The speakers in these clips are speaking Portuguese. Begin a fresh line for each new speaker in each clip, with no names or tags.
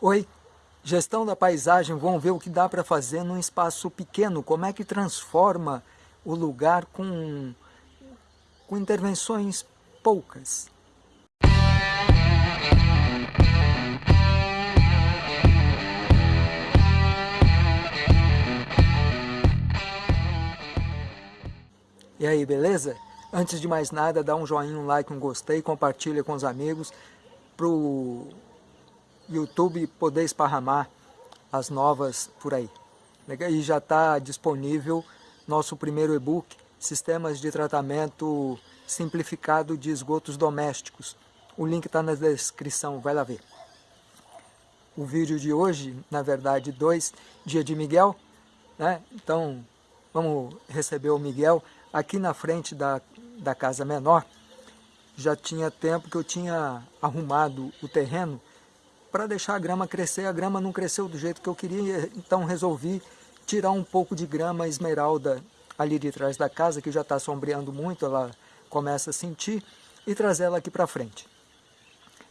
Oi, gestão da paisagem, vamos ver o que dá para fazer num espaço pequeno, como é que transforma o lugar com, com intervenções poucas. E aí, beleza? Antes de mais nada, dá um joinha, um like, um gostei, compartilha com os amigos para o YouTube poder esparramar as novas por aí. E já está disponível nosso primeiro e-book, Sistemas de Tratamento Simplificado de Esgotos Domésticos. O link está na descrição, vai lá ver. O vídeo de hoje, na verdade, dois, dia de Miguel, né? Então, vamos receber o Miguel aqui na frente da, da casa menor. Já tinha tempo que eu tinha arrumado o terreno para deixar a grama crescer. A grama não cresceu do jeito que eu queria, então resolvi tirar um pouco de grama esmeralda ali de trás da casa, que já está sombreando muito, ela começa a sentir, e trazer ela aqui para frente.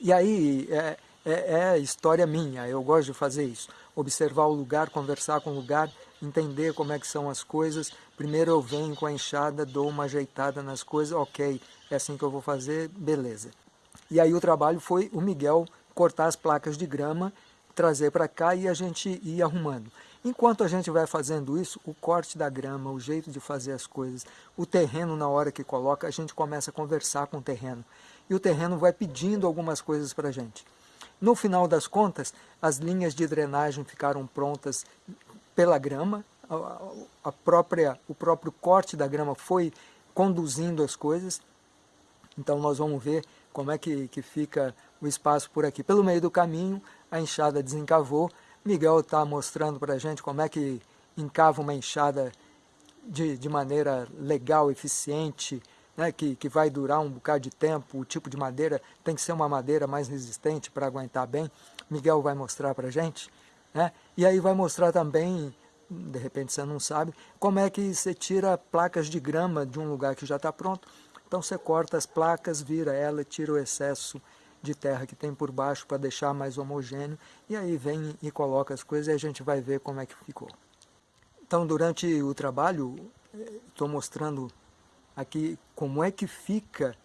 E aí, é, é, é, história minha, eu gosto de fazer isso. Observar o lugar, conversar com o lugar, entender como é que são as coisas. Primeiro eu venho com a enxada, dou uma ajeitada nas coisas, ok, é assim que eu vou fazer, beleza. E aí o trabalho foi o Miguel cortar as placas de grama, trazer para cá e a gente ir arrumando. Enquanto a gente vai fazendo isso, o corte da grama, o jeito de fazer as coisas, o terreno na hora que coloca, a gente começa a conversar com o terreno. E o terreno vai pedindo algumas coisas para a gente. No final das contas, as linhas de drenagem ficaram prontas pela grama, a, própria, o próprio corte da grama foi conduzindo as coisas. Então nós vamos ver como é que, que fica o espaço por aqui. Pelo meio do caminho, a enxada desencavou. Miguel está mostrando para a gente como é que encava uma enxada de, de maneira legal, eficiente, né, que, que vai durar um bocado de tempo. O tipo de madeira tem que ser uma madeira mais resistente para aguentar bem. Miguel vai mostrar para a gente. Né? E aí vai mostrar também, de repente você não sabe, como é que você tira placas de grama de um lugar que já está pronto. Então você corta as placas, vira ela, tira o excesso de terra que tem por baixo para deixar mais homogêneo. E aí vem e coloca as coisas e a gente vai ver como é que ficou. Então durante o trabalho, estou mostrando aqui como é que fica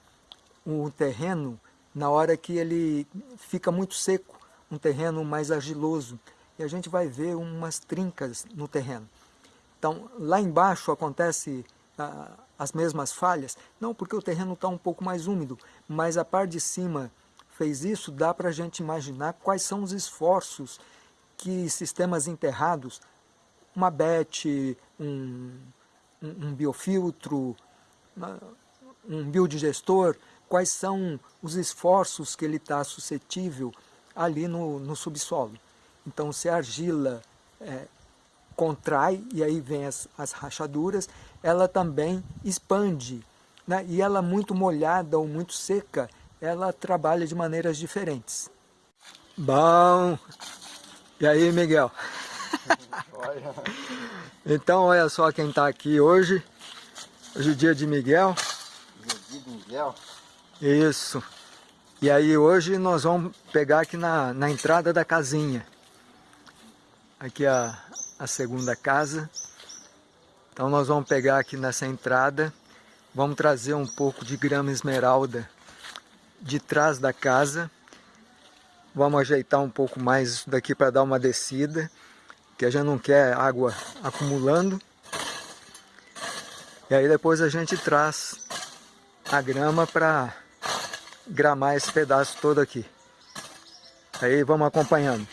o terreno na hora que ele fica muito seco, um terreno mais argiloso e a gente vai ver umas trincas no terreno. Então, lá embaixo acontece as mesmas falhas? Não, porque o terreno está um pouco mais úmido, mas a parte de cima fez isso, dá para a gente imaginar quais são os esforços que sistemas enterrados, uma BET, um, um, um biofiltro, um biodigestor, quais são os esforços que ele está suscetível ali no, no subsolo. Então, se a argila é, contrai, e aí vem as, as rachaduras, ela também expande. Né? E ela muito molhada ou muito seca, ela trabalha de maneiras diferentes. Bom! E aí, Miguel? então, olha só quem está aqui hoje. Hoje é o dia de Miguel.
Dia de Miguel?
Isso. E aí hoje nós vamos pegar aqui na, na entrada da casinha. Aqui a, a segunda casa. Então nós vamos pegar aqui nessa entrada, vamos trazer um pouco de grama esmeralda de trás da casa. Vamos ajeitar um pouco mais isso daqui para dar uma descida, que a gente não quer água acumulando. E aí depois a gente traz a grama para gramar esse pedaço todo aqui. Aí vamos acompanhando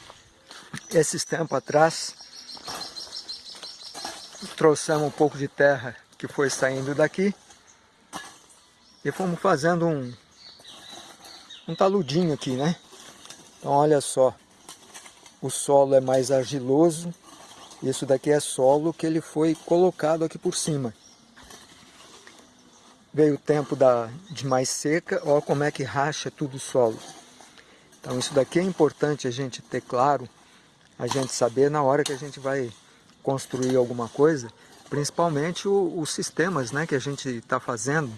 esses tempos atrás, trouxemos um pouco de terra que foi saindo daqui e fomos fazendo um, um taludinho aqui, né? Então olha só, o solo é mais argiloso, isso daqui é solo que ele foi colocado aqui por cima. Veio o tempo da, de mais seca, olha como é que racha tudo o solo. Então isso daqui é importante a gente ter claro, a gente saber na hora que a gente vai construir alguma coisa, principalmente os sistemas né, que a gente está fazendo,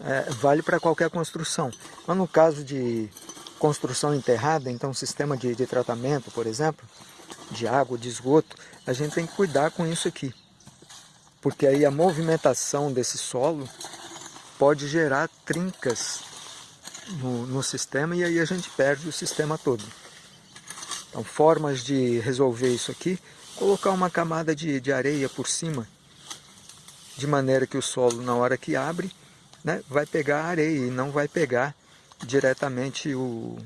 é, vale para qualquer construção. Mas no caso de construção enterrada, então sistema de, de tratamento, por exemplo, de água, de esgoto, a gente tem que cuidar com isso aqui. Porque aí a movimentação desse solo pode gerar trincas no, no sistema e aí a gente perde o sistema todo. Então formas de resolver isso aqui, colocar uma camada de, de areia por cima, de maneira que o solo na hora que abre, né, vai pegar a areia e não vai pegar diretamente o,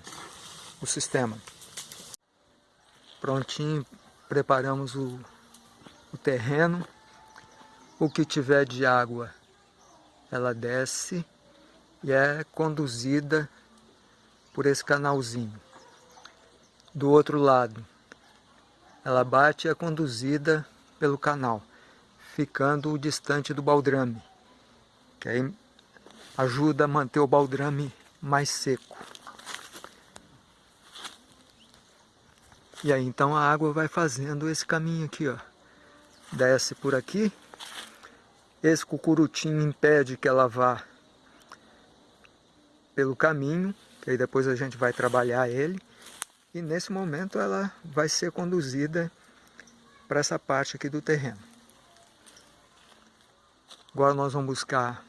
o sistema. Prontinho, preparamos o, o terreno. O que tiver de água, ela desce e é conduzida por esse canalzinho. Do outro lado, ela bate e é conduzida pelo canal, ficando distante do baldrame, que aí ajuda a manter o baldrame mais seco. E aí então a água vai fazendo esse caminho aqui, ó. Desce por aqui. Esse cucurutinho impede que ela vá pelo caminho, que aí depois a gente vai trabalhar ele. E nesse momento ela vai ser conduzida para essa parte aqui do terreno. Agora nós vamos buscar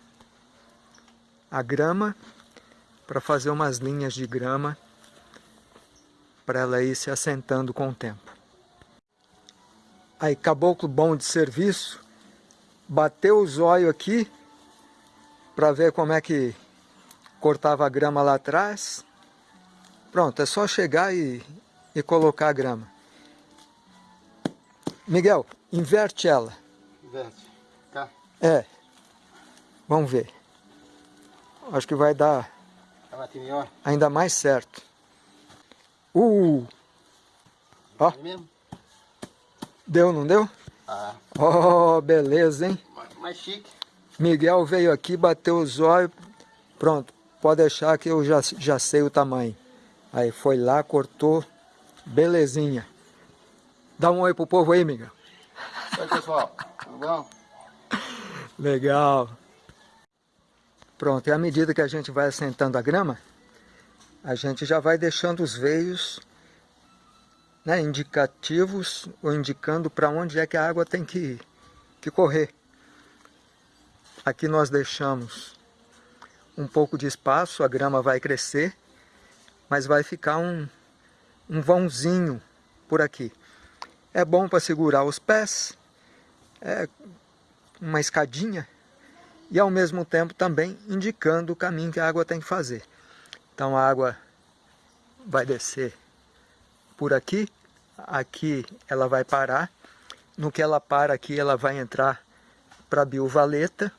a grama para fazer umas linhas de grama para ela ir se assentando com o tempo. Aí, caboclo bom de serviço, bateu o zóio aqui para ver como é que cortava a grama lá atrás. Pronto, é só chegar e, e colocar a grama. Miguel, inverte ela.
Inverte. Cá?
É. Vamos ver. Acho que vai dar ainda mais certo. Uh! Ó. Deu, não deu?
Ah.
Oh, beleza, hein?
Mais chique.
Miguel veio aqui, bateu os olhos. Pronto, pode deixar que eu já, já sei o tamanho. Aí foi lá, cortou. Belezinha. Dá um oi pro povo aí, Miguel.
Oi, pessoal. Tudo bom?
Legal. Pronto, e à medida que a gente vai assentando a grama, a gente já vai deixando os veios né, indicativos ou indicando para onde é que a água tem que, que correr. Aqui nós deixamos um pouco de espaço, a grama vai crescer, mas vai ficar um, um vãozinho por aqui. É bom para segurar os pés, é uma escadinha, e ao mesmo tempo também indicando o caminho que a água tem que fazer. Então a água vai descer por aqui, aqui ela vai parar, no que ela para aqui ela vai entrar para a biovaleta,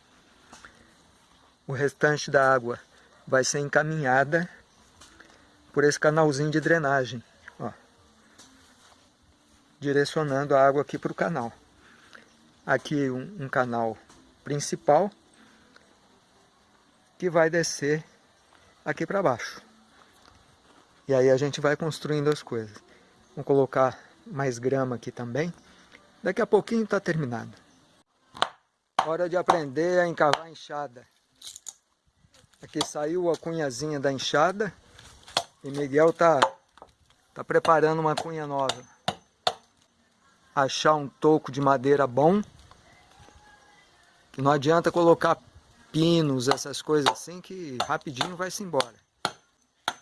o restante da água vai ser encaminhada por esse canalzinho de drenagem, ó, direcionando a água aqui para o canal. Aqui um, um canal principal, que vai descer aqui para baixo. E aí a gente vai construindo as coisas. Vamos colocar mais grama aqui também. Daqui a pouquinho está terminado. Hora de aprender a encavar a enxada. Aqui saiu a cunhazinha da enxada. E Miguel tá, tá preparando uma cunha nova. Achar um toco de madeira bom. Não adianta colocar pinos, essas coisas assim, que rapidinho vai-se embora.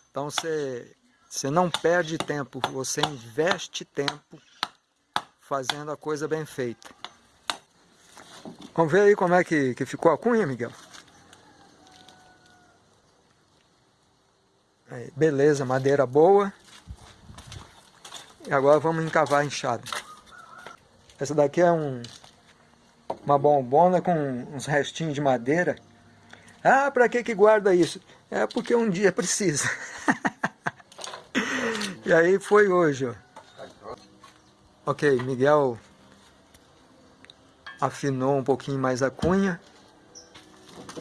Então você, você não perde tempo, você investe tempo fazendo a coisa bem feita. Vamos ver aí como é que, que ficou a cunha, Miguel? Beleza, madeira boa. E agora vamos encavar a enxada. Essa daqui é um, uma bombona com uns restinhos de madeira. Ah, para que que guarda isso? É porque um dia precisa. e aí foi hoje, ó. Ok, Miguel afinou um pouquinho mais a cunha.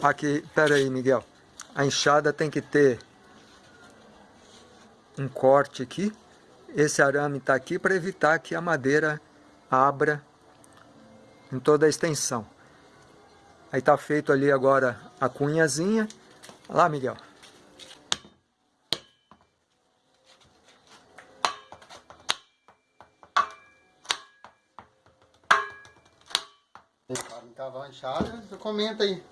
Aqui, pera aí, Miguel. A enxada tem que ter um corte aqui. Esse arame está aqui para evitar que a madeira abra em toda a extensão. Aí está feito ali agora a cunhazinha. Olha lá, Miguel.
Encavar a enxada, comenta aí.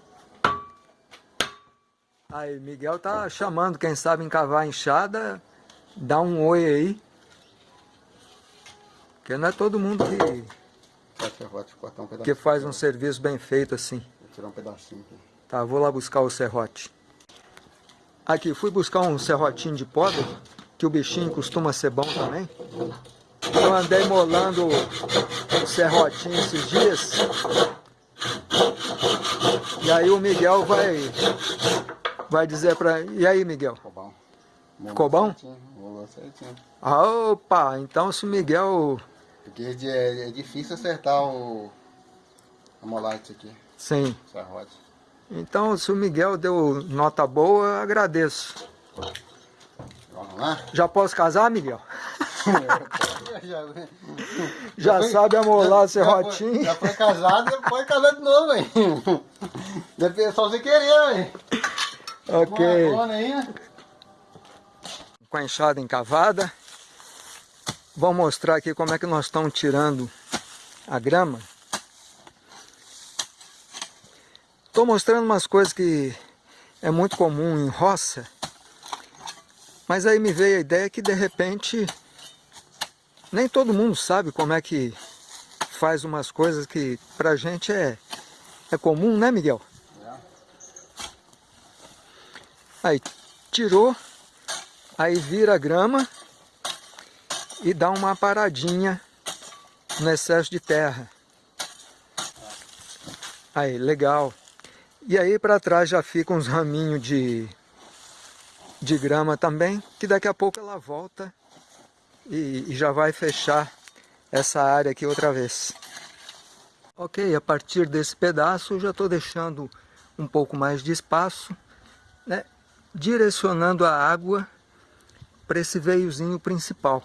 Aí, Miguel tá chamando, quem sabe encavar a enxada dá um oi aí. Porque não é todo mundo que, um que faz um serviço bem feito assim.
Vou tirar um pedacinho aqui.
Tá, vou lá buscar o serrote. Aqui, fui buscar um serrotinho de poda, que o bichinho costuma ser bom também. Eu andei molando o serrotinho esses dias. E aí o Miguel vai vai dizer pra... E aí, Miguel?
Ficou bom.
Ficou bom?
Certinho, certinho.
Opa, então se o Miguel...
Porque é, é difícil acertar o... A molate aqui.
Sim.
Serrote.
Então, se o Miguel deu nota boa, agradeço.
Vamos lá?
Já posso casar, Miguel? já, já foi, sabe amolar serrotinho?
Já foi casado, pode casar de novo, hein? Deve só você querer, hein?
Ok. Com a enxada encavada. Vou mostrar aqui como é que nós estamos tirando a grama. Estou mostrando umas coisas que é muito comum em roça. Mas aí me veio a ideia que de repente nem todo mundo sabe como é que faz umas coisas que pra gente é, é comum, né Miguel? Aí tirou, aí vira a grama e dá uma paradinha no excesso de terra. Aí, legal. E aí para trás já fica uns raminhos de, de grama também, que daqui a pouco ela volta e, e já vai fechar essa área aqui outra vez. Ok, a partir desse pedaço já estou deixando um pouco mais de espaço, né? direcionando a água para esse veiozinho principal,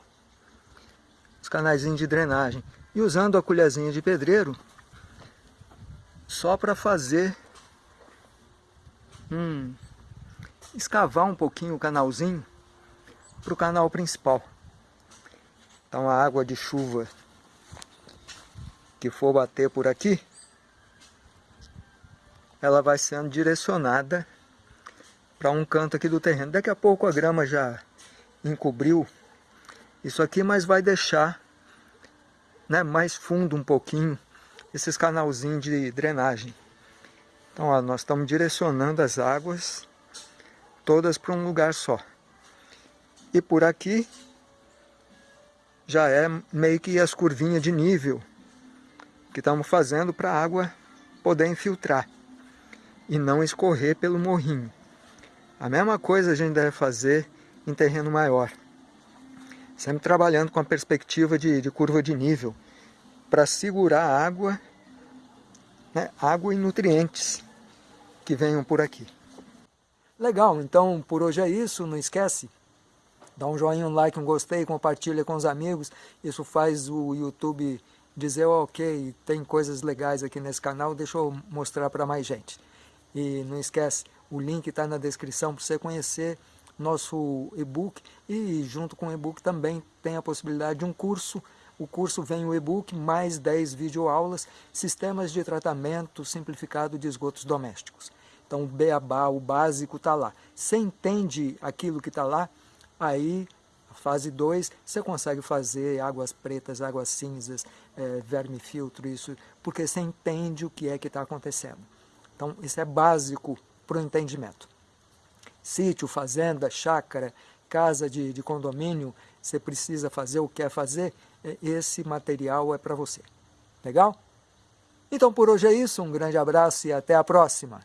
os canais de drenagem, e usando a colherzinha de pedreiro só para fazer um, escavar um pouquinho o canalzinho para o canal principal. Então a água de chuva que for bater por aqui, ela vai sendo direcionada para um canto aqui do terreno. Daqui a pouco a grama já encobriu isso aqui, mas vai deixar né, mais fundo um pouquinho esses canalzinhos de drenagem. Então ó, nós estamos direcionando as águas todas para um lugar só. E por aqui já é meio que as curvinhas de nível que estamos fazendo para a água poder infiltrar e não escorrer pelo morrinho. A mesma coisa a gente deve fazer em terreno maior. Sempre trabalhando com a perspectiva de, de curva de nível, para segurar água, né, água e nutrientes que venham por aqui. Legal, então por hoje é isso, não esquece, dá um joinha, um like, um gostei, compartilha com os amigos, isso faz o YouTube dizer, ok, tem coisas legais aqui nesse canal, deixa eu mostrar para mais gente. E não esquece, o link está na descrição para você conhecer nosso e-book e junto com o e-book também tem a possibilidade de um curso. O curso vem o e-book mais 10 videoaulas, sistemas de tratamento simplificado de esgotos domésticos. Então o beabá, o básico está lá. Você entende aquilo que está lá, aí fase 2 você consegue fazer águas pretas, águas cinzas, é, verme filtro, isso, porque você entende o que é que está acontecendo. Então isso é básico para o entendimento. Sítio, fazenda, chácara, casa de, de condomínio, você precisa fazer ou quer fazer, é, esse material é para você. Legal? Então por hoje é isso, um grande abraço e até a próxima.